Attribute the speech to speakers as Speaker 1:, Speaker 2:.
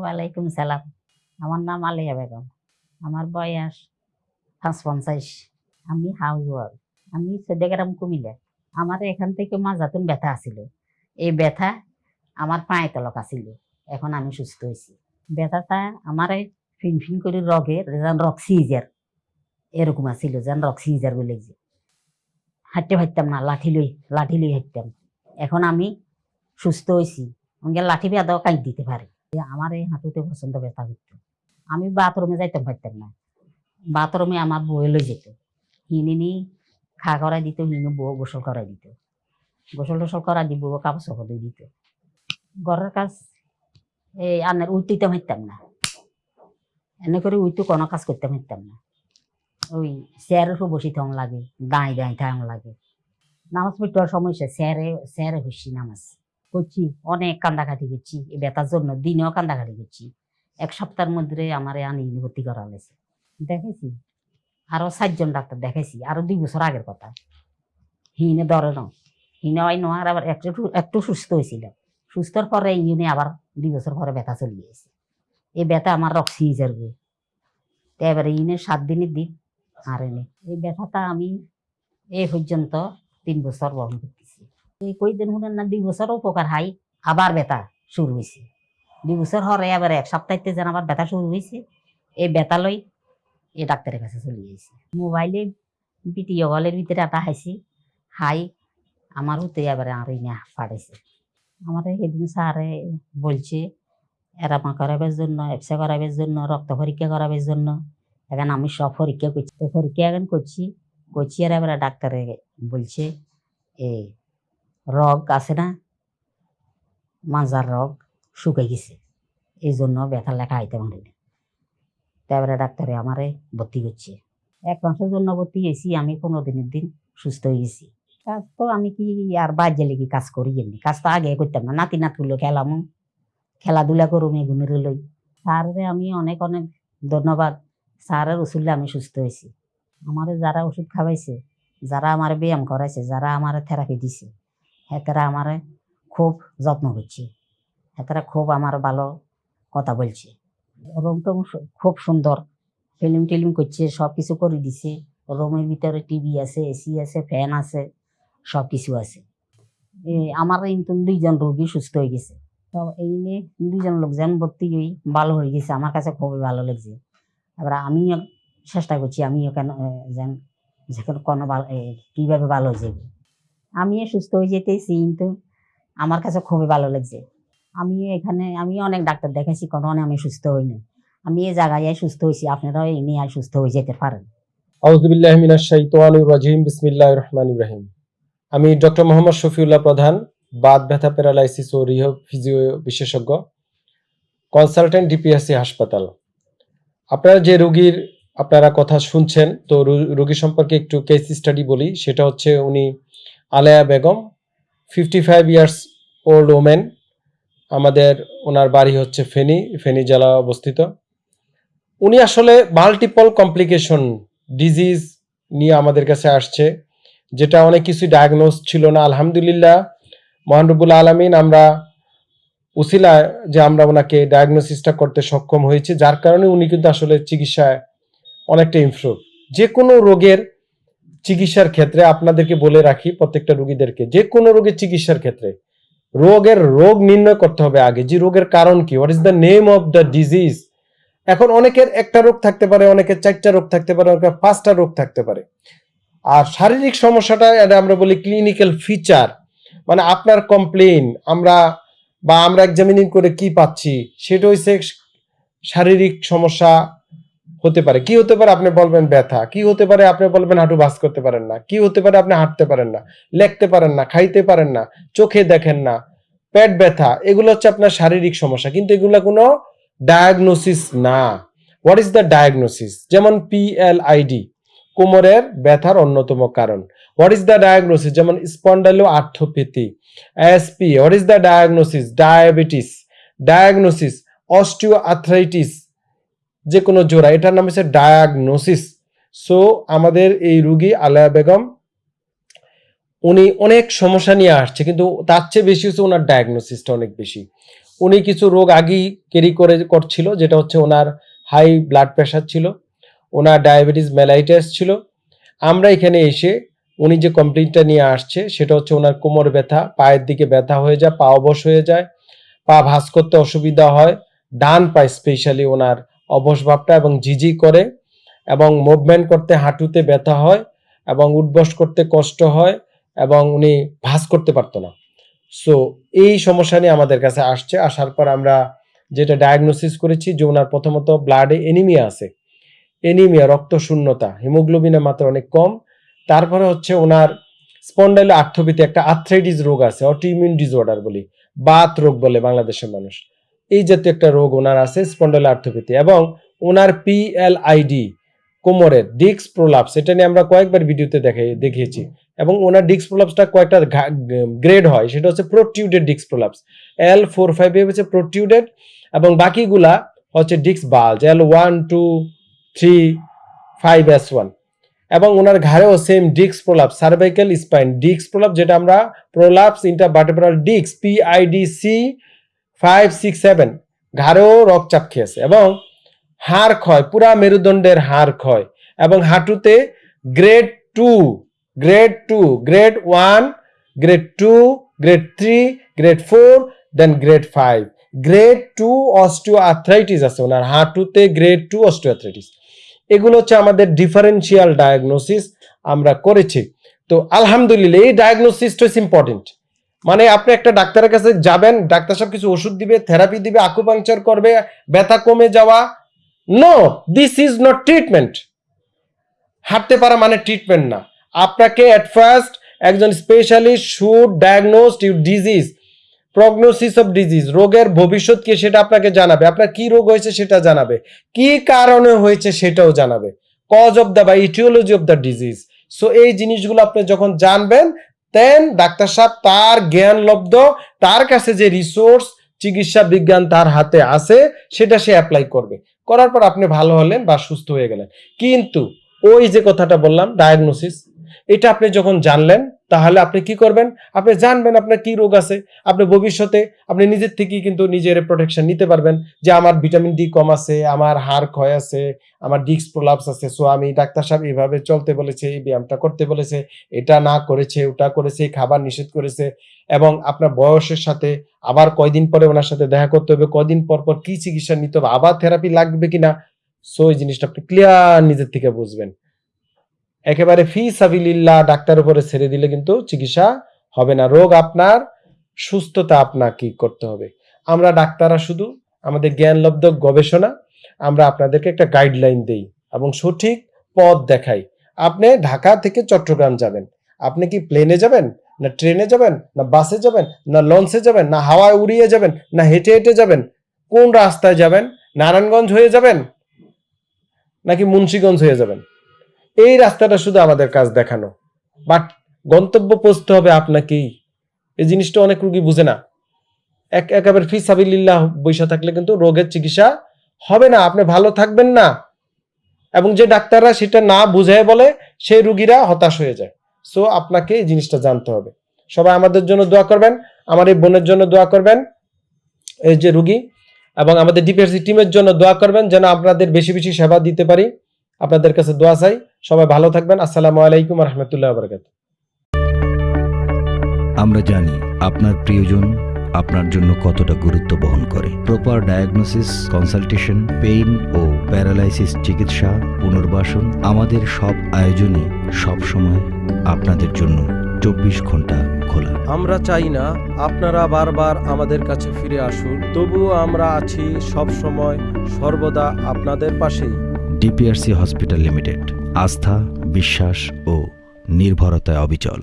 Speaker 1: ওয়ালাইকুম সালাম। আমার নাম আলিয়া বেগম। আমার বয়স পাঁচ পঞ্চাশ আমি হাউস ওয়াইফ আমি সদ্যগ্রাম কুমিল্লা। আমার এখান থেকে মাজাতুন ব্যথা আছিল। এই ব্যথা আমার পায়ে তলক আছিল। এখন আমি সুস্থ হয়েছি ব্যথাটা আমার ফিন ফিন করে রগের যেন রক এরকম আছিল, যেন রক সিজার বলে যে। হাঁটতে পারতাম না, লাঠি লই লাঠি লই হাঁটতাম। এখন আমি সুস্থ হয়েছি আমাকে লাঠি বেঁধাও কাজ দিতে পারি। আমার এই হাঁটুতে পছন্দ ব্যথা করতো। আমি বাথরুমে যাইতে পারতাম না। বাথরুমে আমার বই লই যেত। হিনিনি খা করাই দিত, হিনি বউ গোসল করাই দিত। গোসল টোসল করাই দি, বউ কাপড় চোপড় দিয়ে দিত। ঘরের কাজ, এই আনের উঠতে পারতাম না। এনে করে উইতো কোনো কাজ করতে পারতাম না। ওই চেয়ারের উপর বসে লাগে দাঁড়িয়ে দাঁড়িয়ে থাকুন লাগে। নামাজ পড়তে সমস্যা চেয়ারে চেয়ারে হচ্ছি নামাজ। করছি অনেক কান্দাকাটি করছি। এই ব্যথার জন্য দিনেও কান্দাকাটি করছি। এক সপ্তাহের মধ্যে আমার আনি ভর্তি করা হয়েছে। দেখেছি? আরও চারজন ডাক্তার দেখেছি। আরও দুই বছর আগের কথা। হিনে ধরে না। হিনে হয় নোয়ার আবার একটু একটু সুস্থ হয়েছিল। সুস্থর পরে ইউনে আবার দুই বছর পরে ব্যথা চলে গেছে। এই ব্যথা আমার রক্সি যাবে। তো এবারে ইনে সাত দিনের দিন আর এনে। এই ব্যথাটা আমি এই পর্যন্ত তিন বছর বহন করতেছি এই কই দিন শুনেন না, দুই বছর উপকার হাই আবার ব্যথা শুরু হয়েছে দুই বছর হরে আবার এক সপ্তাহতে যেন আবার ব্যথা শুরু হয়েছে এই ব্যথা লই এই ডাক্তারের কাছে চলে গেছি। মোবাইলে ভিডিও কলের ভিতরে একটা হাসি হাই আমার হতে এবারে আর ইনে পাঠাইছে আমার সেদিন স্যারে বলছে এরামা করাবার জন্য এফসা করাবার জন্য, রক্ত পরীক্ষা করাবার জন্য, এখন আমি সব পরীক্ষা করছি। পরীক্ষা এখন করছি করছি আর এবারে ডাক্তারে বলছে, এই রগ আছে না? মাজার রগ শুকাই গেছে। এই জন্য ব্যথা লেখা আইতে পারি না। তারপরে ডাক্তারে আমারে ভর্তি করছে। এক মাসের জন্য ভর্তি হয়েছি, আমি পনেরো দিনের দিন সুস্থ হয়ে গেছি। কাজ তো আমি কি আর বাজে লেগে কাজ করি এমনি? কাজ তো আগে করতাম না। নাতি নাতগুলো খেলামো। খেলাধুলা করুম এগুনের লই। স্যারের আমি অনেক অনেক ধন্যবাদ। স্যারের ওষুধে আমি সুস্থ হয়েছি। আমার যারা ওষুধ খাওয়াইছে, যারা আমার ব্যায়াম করাইছে, যারা আমার থেরাপি দিছে হেতারা আমার খুব যত্ন করছে। হেতারা খুব আমার ভালো কথা বলছে। রুম সু- খুব সুন্দর। ফিল্ম টিলিম করছে সব কিছু করে দিছে। রুমের ভিতরে টিভি আছে, এসি আছে, ফ্যান আছে সব কিছু আছে আমার কিন্তু দুইজন রোগী সুস্থ হয়ে গেছে। তো এই নিয়ে দুইজন লোকজন ভর্তি হয়ে ভালো হয়ে গেছে। আমার কাছে খুবই ভালো লাগছে। এবার আমিও চেষ্টা করছি, আমিও কেন যেন যেখানে কোনো ভালো কীভাবে ভালো হয়ে যাবে। আমিও সুস্থ হয়ে যেতেছি, কিন্তু আমার কাছে খুবই ভালো লাগছে। আমি এখানে, আমি অনেক ডাক্তার দেখাইছি কোনো আমি সুস্থ হইনি আমি এই জায়গায় সুস্থ হয়েছি, আপনারাও এই নিয়ে সুস্থ হয়ে যেতে পারেন।
Speaker 2: রহিম। আমি ডক্টর মোহাম্মদ শফিউল্লাহ প্রধান, বাত ব্যথা প্যারালাইসিস ও রিহ ফিজিও বিশেষজ্ঞ, কনসালটেন্ট ডিপিএসসি হাসপাতাল। আপনারা যে রোগীর, আপনারা কথা শুনছেন, তো রোগী সম্পর্কে একটু কেস স্টাডি বলি, সেটা হচ্ছে উনি Aleya Begum fifty five years old women আমাদের ওনার বাড়ি হচ্ছে ফেনী ফেনী জেলা অবস্থিত। উনি আসলে মাল্টিপল কমপ্লিকেশন ডিজিজ নিয়ে আমাদের কাছে আসছে, যেটা অনেক কিছু ডায়াগনোস ছিল না। আলহামদুলিল্লাহ মহানরবুল আলমিন আমরা উসিলা যে আমরা ওনাকে ডায়াগনোসিসটা করতে সক্ষম হয়েছে, যার কারণে উনি কিন্তু আসলে চিকিৎসায় অনেকটা ইমপ্রুভ যে কোনো রোগের চিকিৎসার ক্ষেত্রে আপনাদেরকে বলে রাখি প্রত্যেকটা রোগীদেরকে, যে কোনো রোগের চিকিৎসার ক্ষেত্রে, রোগের রোগ নির্ণয় করতে হবে আগে, যে রোগের কারণ কি what is the name of the disease এখন অনেকের একটা রোগ থাকতে পারে, অনেকের চারটা রোগ থাকতে পারে, অনেকের পাঁচটা রোগ থাকতে পারে। আর শারীরিক সমস্যাটা এটা আমরা বলি ক্লিনিক্যাল ফিচার মানে আপনার কমপ্লেন আমরা বা আমরা এক্সামিনিং করে কি পাচ্ছি, সেটা হচ্ছে শারীরিক সমস্যা হতে পারে। কি হতে পারে আপনি বলবেন ব্যথা, কি হতে পারে আপনি বলবেন হাঁটু বাস করতে পারেন না, কি হতে পারে আপনি হাঁটতে পারেন না, লেখতে পারেন না, খাইতে পারেন না, চোখে দেখেন না, পেট ব্যথা, এগুলো হচ্ছে আপনার শারীরিক সমস্যা। কিন্তু এগুলো কোনো ডায়াগনোসিস না। হোয়াট ইজ দ্য ডায়াগনোসিস যেমন পিএলআইডি কোমরের ব্যথার অন্যতম কারণ। হোয়াট ইজ দ্য ডায়াগনোসিস যেমন spondyloarthropathy SP what is the diagnosis diabetes diagnosis osteoarthritis যে কোনো জোড়া, এটার নাম হচ্ছে ডায়াগনোসিস সো আমাদের এই রুগী আলায়া বেগম, উনি অনেক সমস্যা নিয়ে আসছে, কিন্তু তার চেয়ে বেশি হচ্ছে ওনার ডায়াগনোসিসটা অনেক বেশি। উনি কিছু রোগ আগেই ক্যারি করে, করছিল, যেটা হচ্ছে ওনার হাই ব্লাড প্রেশার ছিল, ওনার ডায়াবেটিস মেলাইটাস ছিল। আমরা এখানে এসে উনি যে কমপ্লেনটা নিয়ে আসছে, সেটা হচ্ছে ওনার কোমর ব্যথা, পায়ের দিকে ব্যথা হয়ে যায়, পা অবশ হয়ে যায়, পা ভাঁজ করতে অসুবিধা হয়, ডান পা স্পেশালি ওনার অবশ ভাবটা এবং ঝিঝি করে এবং মুভমেন্ট করতে হাঁটুতে ব্যথা হয় এবং উঠবস করতে কষ্ট হয় এবং উনি ভাঁজ করতে পারতো না। সো এই সমস্যা নিয়ে আমাদের কাছে আসছে। আসার পর আমরা যেটা ডায়াগনোসিস করেছি যে ওনার প্রথমত ব্লাডে এনিমিয়া আছে। এনিমিয়া রক্ত শূন্যতা হিমোগ্লোবিনের মাত্রা অনেক কম। তারপরে হচ্ছে ওনার স্পন্ডাইল আর্থোপিতে একটা আর্থ্রাইটিস রোগ আছে অটোইমিউন ডিসঅর্ডার বলি। বাত রোগ বলে বাংলাদেশের মানুষ। এই জাতীয় একটা রোগ ওনার আছে স্পন্ডাইল আর্থোপিতে এবং ওনার পিএলআইডি কোমরের ডিক্স প্রোলাপস এটা নিয়ে আমরা কয়েকবার ভিডিওতে দেখে, দেখিয়েছি। এবং ওনার ডিক্স প্রোলাপসটা কয়েকটা গ্রেড হয়, সেটা হচ্ছে প্রোটিউডেড ডিক্স প্রোলাপস এল ফোর ফাইভ এ হচ্ছে প্রোটিউডেড এবং বাকিগুলা হচ্ছে ডিক্স bulge L one two three five S one এবং ওনার ঘাড়েও সেম ডিক্স প্রোলাপ সার্ভাইকাল স্পাইন ডিক্স প্রোলাপ যেটা আমরা প্রোলাপস ইন্টার ইন্টারভার্টেব্রাল ডিক্স পিআইডিসি ফাইভ সিক্স সেভেন ঘাড়েও রক্তচাপ খেয়েছে এবং হাড় ক্ষয়, পুরা মেরুদণ্ডের হাড় ক্ষয় এবং হাঁটুতে grade two grade two grade one grade two grade three grade four then grade five grade two osteoarthritis আছে ওনার, হাঁটুতে গ্রেড টু অস্টিও আর্থ্রাইটিস এগুলো হচ্ছে আমাদের ডিফারেন্সিয়াল ডায়াগনোসিস আমরা করেছি। তো আলহামদুলিল্লাহ, এই ডায়াগনোসিসটা ইজ ইম্পর্টেন্ট মানে আপনি একটা ডাক্তারের কাছে যাবেন, ডাক্তার সব কিছু ওষুধ দিবে থেরাপি দিবে আকুপাংচার করবে, ব্যথা কমে যাওয়া। No this is not treatment হাঁটতে পারা মানে ট্রিটমেন্ট না। আপনাকে অ্যাট ফার্স্ট একজন specialist should diagnose you disease prognosis of disease রোগের ভবিষ্যৎ কি সেটা আপনাকে জানাবে। আপনার কি রোগ হয়েছে সেটা জানাবে। কি কারণে হয়েছে সেটাও জানাবে। কজ অফ দ্য বা etiology of the disease so এই জিনিসগুলো আপনি যখন জানবেন দেন ডাক্তার সাহেব তার জ্ঞান লব্ধ, তার কাছে যে রিসোর্স চিকিৎসা বিজ্ঞান তার হাতে আছে, সেটা সে অ্যাপ্লাই করবে। করার পর আপনি ভালো হলেন বা সুস্থ হয়ে গেলেন। কিন্তু ওই যে কথাটা বললাম ডায়াগনোসিস এটা আপনি যখন জানলেন তাহলে আপনি কি করবেন? আপনি জানবেন আপনার কি রোগ আছে, আপনি ভবিষ্যতে আপনি নিজের থেকেই কিন্তু নিজের প্রোটেকশন নিতে পারবেন যে আমার ভিটামিন ডি কম আছে, আমার হাড় ক্ষয় আছে, আমার ডিস্ক প্রলাপস আছে। সো আমি ডাক্তার সাহেব এইভাবে চলতে বলেছে, এই ব্যায়ামটা করতে বলেছে, এটা না করেছে, ওটা করেছে, খাবার নিষেধ করেছে এবং আপনার বয়সের সাথে আবার কয়দিন পরে ওনার সাথে দেখা করতে হবে, কয়দিন পর পর কি চিকিৎসা নিতে হবে, আবার থেরাপি লাগবে কিনা? সো এই জিনিসটা আপনি ক্লিয়ার নিজের থেকে বুঝবেন। একেবারে ফি সাবিলিল্লাহ ডাক্তার উপরে ছেড়ে দিলে কিন্তু চিকিৎসা হবে না। রোগ আপনার, সুস্থতা আপনাকে করতে হবে। আমরা ডাক্তাররা শুধু আমাদের জ্ঞানলব্ধ গবেষণা, আমরা আপনাদেরকে একটা গাইডলাইন দেই এবং সঠিক পথ দেখাই। আপনি ঢাকা থেকে চট্টগ্রাম যাবেন। আপনি কি প্লেনে যাবেন, না ট্রেনে যাবেন, না বাসে যাবেন, না লঞ্চে যাবেন, না হাওয়ায় উড়িয়ে যাবেন, না হেঁটে হেঁটে যাবেন, কোন রাস্তায় যাবেন, নারায়ণগঞ্জ হয়ে যাবেন, নাকি মুন্সীগঞ্জ হয়ে যাবেন? এই রাস্তাটা শুধু আমাদের কাজ দেখানো। বাট গন্তব্য পৌঁছতে হবে আপনাকেই। এই জিনিসটা অনেক রুগী বুঝে না। এক, একেবারে ফি সাবিল্লাহ বৈশা থাকলে কিন্তু রোগের চিকিৎসা হবে না। আপনি ভালো থাকবেন না। এবং যে ডাক্তাররা সেটা না বুঝায় বলে, সেই রুগীরা হতাশ হয়ে যায়। সো আপনাকে এই জিনিসটা জানতে হবে। সবাই আমাদের জন্য দোয়া করবেন। আমার এই বোনের জন্য দোয়া করবেন। এই যে রুগী। এবং আমাদের ডিপিআরসি টিমের জন্য দোয়া করবেন যেন আপনাদের বেশি বেশি সেবা দিতে পারি। আপনাদের কাছে দোয়া চাই। সবাই ভালো থাকবেন। আসসালামু আলাইকুম রহমতুল্লাহ বরকাত
Speaker 3: আমরা জানি আপনার প্রিয়জন আপনার জন্য কতটা গুরুত্ব বহন করে। প্রপার ডায়াগনোসিস কনসালটেশন পেইন ও প্যারালাইসিস চিকিৎসা পুনর্বাসন আমাদের সব আয়োজনে সব সময় আপনাদের জন্য চব্বিশ ঘণ্টা খোলা।
Speaker 4: আমরা চাই না আপনারা বারবার আমাদের কাছে ফিরে আসুন। তবুও আমরা আছি সব সময় সর্বদা আপনাদের পাশেই।
Speaker 3: ডিপিআরসি হসপিটাল লিমিটেড আস্থা বিশ্বাস ও নির্ভরতায় অবিচল।